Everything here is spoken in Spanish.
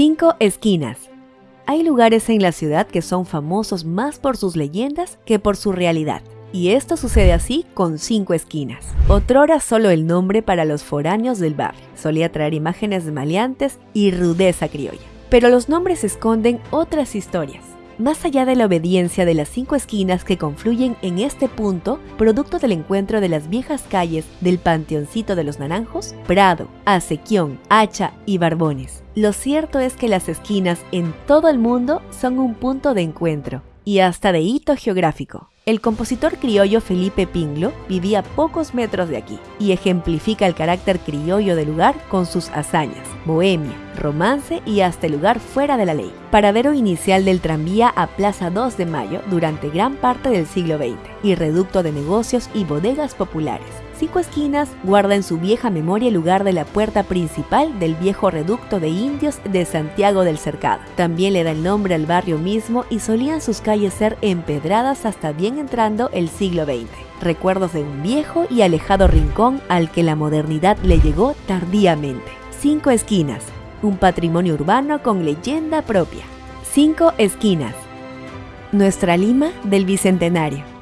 Cinco esquinas. Hay lugares en la ciudad que son famosos más por sus leyendas que por su realidad. Y esto sucede así con cinco esquinas. Otrora solo el nombre para los foráneos del barrio. Solía traer imágenes maleantes y rudeza criolla. Pero los nombres esconden otras historias. Más allá de la obediencia de las cinco esquinas que confluyen en este punto, producto del encuentro de las viejas calles del Panteoncito de los Naranjos, Prado, Acequión, Hacha y Barbones. Lo cierto es que las esquinas en todo el mundo son un punto de encuentro y hasta de hito geográfico. El compositor criollo Felipe Pinglo vivía pocos metros de aquí y ejemplifica el carácter criollo del lugar con sus hazañas, bohemia, romance y hasta el lugar fuera de la ley. Paradero inicial del tranvía a Plaza 2 de Mayo durante gran parte del siglo XX y reducto de negocios y bodegas populares. Cinco Esquinas guarda en su vieja memoria el lugar de la puerta principal del viejo reducto de indios de Santiago del Cercado. También le da el nombre al barrio mismo y solían sus calles ser empedradas hasta bien entrando el siglo XX. Recuerdos de un viejo y alejado rincón al que la modernidad le llegó tardíamente. Cinco Esquinas, un patrimonio urbano con leyenda propia. Cinco Esquinas. Nuestra Lima del Bicentenario.